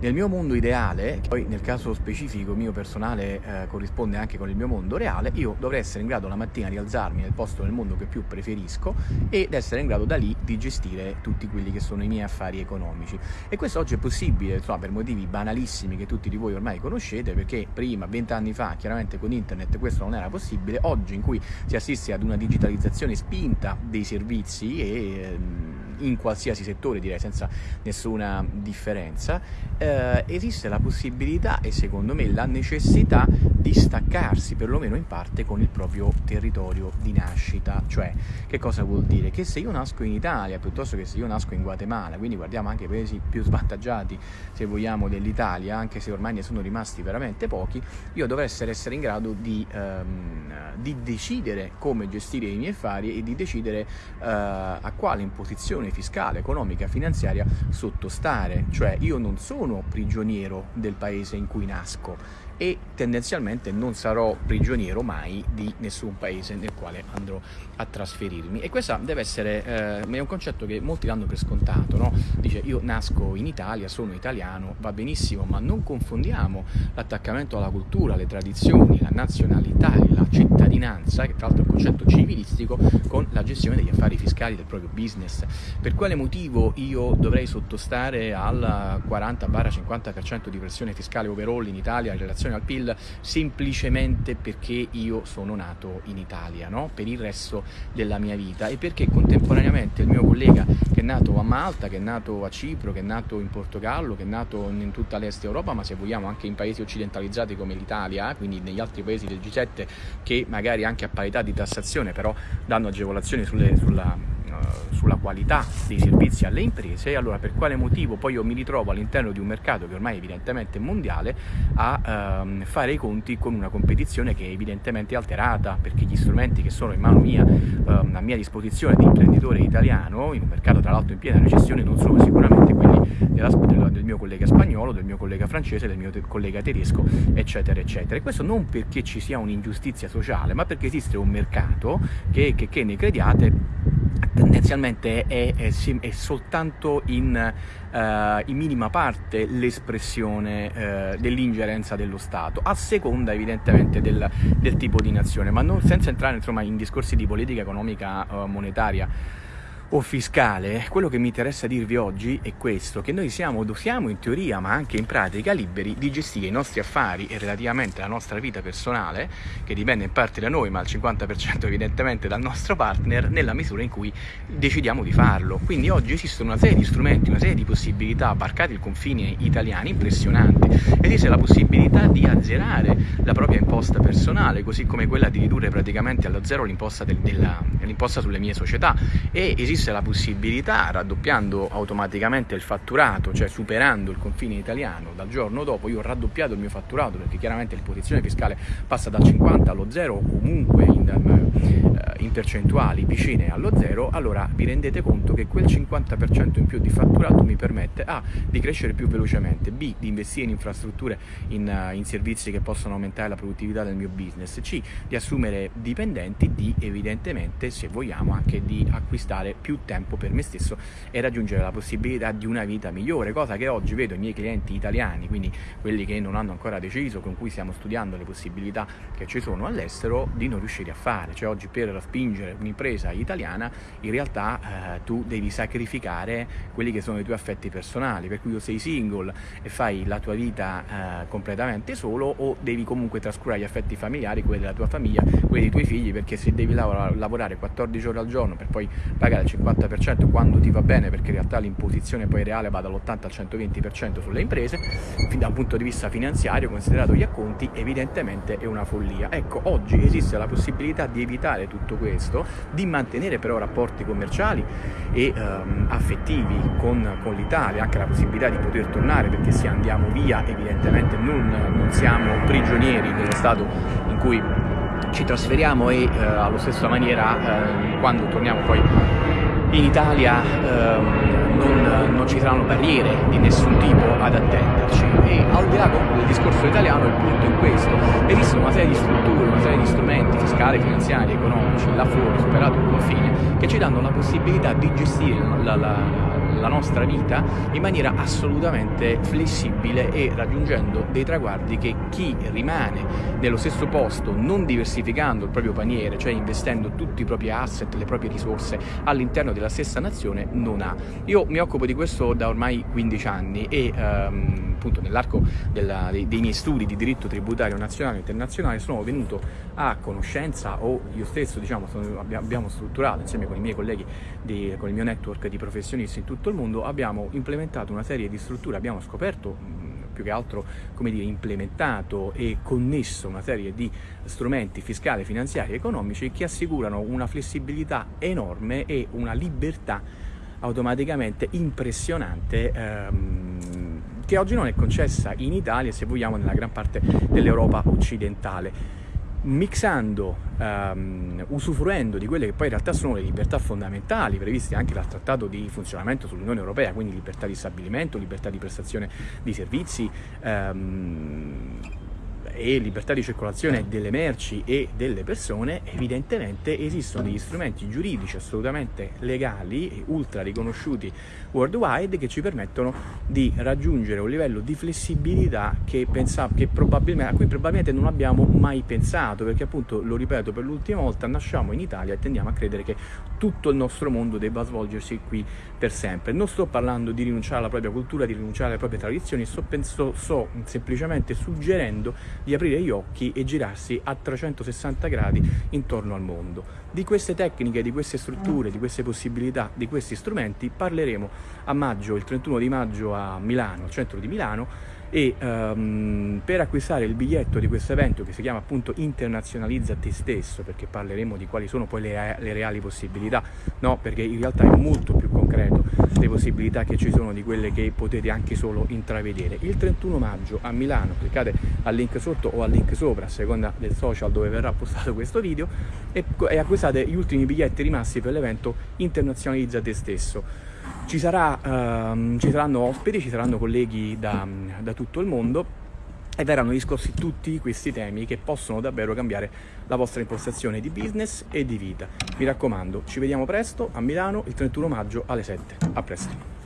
Nel mio mondo ideale, che poi nel caso specifico mio personale eh, corrisponde anche con il mio mondo reale, io dovrei essere in grado la mattina di alzarmi nel posto del mondo che più preferisco ed essere in grado da lì di gestire tutti quelli che sono i miei affari economici. E questo oggi è possibile, insomma, per motivi banalissimi che tutti di voi ormai conoscete, perché prima, vent'anni fa, chiaramente con internet questo non era possibile, oggi in cui si assiste ad una digitalizzazione spinta dei servizi e ehm, in qualsiasi settore direi senza nessuna differenza, eh, esiste la possibilità e secondo me la necessità di staccarsi perlomeno in parte con il proprio territorio di nascita, cioè che cosa vuol dire? Che se io nasco in Italia piuttosto che se io nasco in Guatemala, quindi guardiamo anche i paesi più svantaggiati se vogliamo dell'Italia, anche se ormai ne sono rimasti veramente pochi, io dovrei essere in grado di, ehm, di decidere come gestire i miei affari e di decidere eh, a quale imposizione fiscale, economica, finanziaria sottostare, cioè io non sono prigioniero del paese in cui nasco e tendenzialmente non sarò prigioniero mai di nessun paese nel quale andrò a trasferirmi e questo deve essere eh, è un concetto che molti danno per scontato no? dice io nasco in Italia sono italiano va benissimo ma non confondiamo l'attaccamento alla cultura le tradizioni la nazionalità la cittadinanza che tra l'altro è un concetto civilistico con la gestione degli affari fiscali del proprio business per quale motivo io dovrei sottostare al 40-50% di pressione fiscale overall in Italia in relazione relazione al PIL semplicemente perché io sono nato in Italia, no? per il resto della mia vita e perché contemporaneamente il mio collega che è nato a Malta, che è nato a Cipro, che è nato in Portogallo, che è nato in tutta l'est Europa, ma se vogliamo anche in paesi occidentalizzati come l'Italia, quindi negli altri paesi del G7 che magari anche a parità di tassazione però danno agevolazioni sulle, sulla eh, sulla qualità dei servizi alle imprese, allora per quale motivo poi io mi ritrovo all'interno di un mercato che ormai è evidentemente mondiale a ehm, fare i conti con una competizione che è evidentemente alterata perché gli strumenti che sono in mano mia, ehm, a mia disposizione di imprenditore italiano, in un mercato tra l'altro in piena recessione, non sono sicuramente quelli della, del, mio collega spagnolo, del mio collega francese, del mio collega tedesco, eccetera, eccetera. E questo non perché ci sia un'ingiustizia sociale, ma perché esiste un mercato che, che, che ne crediate tendenzialmente è, è, è soltanto in, uh, in, minima parte l'espressione uh, dell'ingerenza dello Stato, a seconda evidentemente del, del, tipo di nazione, ma non, senza entrare insomma, in discorsi di politica economica uh, monetaria o fiscale, quello che mi interessa dirvi oggi è questo, che noi siamo, siamo in teoria ma anche in pratica liberi di gestire i nostri affari e relativamente la nostra vita personale, che dipende in parte da noi ma al 50% evidentemente dal nostro partner, nella misura in cui decidiamo di farlo. Quindi oggi esistono una serie di strumenti, una serie di possibilità, barcati il confine italiani, impressionanti. Esiste la possibilità di azzerare la propria imposta personale, così come quella di ridurre praticamente allo zero l'imposta sulle mie società e esiste esiste la possibilità, raddoppiando automaticamente il fatturato, cioè superando il confine italiano, dal giorno dopo io ho raddoppiato il mio fatturato perché chiaramente l'imposizione fiscale passa dal 50 allo 0 o comunque in, in percentuali vicine allo 0, allora vi rendete conto che quel 50% in più di fatturato mi permette A di crescere più velocemente, B di investire in infrastrutture, in, uh, in servizi che possono aumentare la produttività del mio business, C di assumere dipendenti, D evidentemente se vogliamo anche di acquistare più tempo per me stesso e raggiungere la possibilità di una vita migliore, cosa che oggi vedo i miei clienti italiani, quindi quelli che non hanno ancora deciso, con cui stiamo studiando le possibilità che ci sono all'estero, di non riuscire a fare. Cioè oggi per spingere un'impresa italiana in realtà eh, tu devi sacrificare quelli che sono i tuoi affetti personali, per cui o sei single e fai la tua vita eh, completamente solo o devi comunque trascurare gli affetti familiari, quelli della tua famiglia, quelli dei tuoi figli, perché se devi lavorare 14 ore al giorno per poi pagare il 50% quando ti va bene perché in realtà l'imposizione poi reale va dall'80 al 120% sulle imprese, da un punto di vista finanziario, considerato gli acconti, evidentemente è una follia. Ecco, oggi esiste la possibilità di evitare tutto questo, di mantenere però rapporti commerciali e ehm, affettivi con, con l'Italia, anche la possibilità di poter tornare perché se andiamo via evidentemente non, non siamo prigionieri dello Stato in cui ci trasferiamo e eh, allo stesso maniera eh, quando torniamo poi in Italia ehm, non, non, ci saranno barriere di nessun tipo ad attenderci. E al di là del discorso italiano il punto è questo. Esistono una serie di strutture, una serie di strumenti fiscali, finanziari, economici là fuori, superato il confine che ci danno la possibilità di gestire la, la, la nostra vita in maniera assolutamente flessibile e raggiungendo dei traguardi che chi rimane nello stesso posto, non diversificando il proprio paniere, cioè investendo tutti i propri asset, le proprie risorse all'interno della stessa nazione, non ha. Io mi occupo di questo da ormai 15 anni e ehm, appunto nell'arco dei, dei miei studi di diritto tributario nazionale e internazionale sono venuto a conoscenza o io stesso diciamo sono, abbiamo strutturato insieme con i miei colleghi di, con il mio network di professionisti in tutto il mondo abbiamo implementato una serie di strutture abbiamo scoperto più che altro come dire, implementato e connesso una serie di strumenti fiscali, finanziari e economici che assicurano una flessibilità enorme e una libertà automaticamente impressionante ehm, che oggi non è concessa in Italia se vogliamo nella gran parte dell'Europa occidentale mixando, um, usufruendo di quelle che poi in realtà sono le libertà fondamentali previste anche dal Trattato di funzionamento sull'Unione Europea, quindi libertà di stabilimento, libertà di prestazione di servizi, um, e libertà di circolazione delle merci e delle persone, evidentemente esistono degli strumenti giuridici assolutamente legali e ultra riconosciuti worldwide che ci permettono di raggiungere un livello di flessibilità che che a cui probabilmente non abbiamo mai pensato, perché appunto, lo ripeto per l'ultima volta, nasciamo in Italia e tendiamo a credere che tutto il nostro mondo debba svolgersi qui per sempre. Non sto parlando di rinunciare alla propria cultura, di rinunciare alle proprie tradizioni, sto, penso, sto semplicemente suggerendo di aprire gli occhi e girarsi a 360 gradi intorno al mondo. Di queste tecniche, di queste strutture, di queste possibilità, di questi strumenti parleremo a maggio, il 31 di maggio a Milano, al centro di Milano, e um, per acquistare il biglietto di questo evento che si chiama appunto internazionalizza te stesso perché parleremo di quali sono poi le, le reali possibilità no? Perché in realtà è molto più concreto le possibilità che ci sono di quelle che potete anche solo intravedere. Il 31 maggio a Milano cliccate al link sotto o al link sopra a seconda del social dove verrà postato questo video e, e acquistate gli ultimi biglietti rimasti per l'evento internazionalizza te stesso ci, sarà, um, ci saranno ospiti, ci saranno colleghi da, da tutto il mondo e verranno discussi tutti questi temi che possono davvero cambiare la vostra impostazione di business e di vita. Mi raccomando, ci vediamo presto a Milano il 31 maggio alle 7. A presto!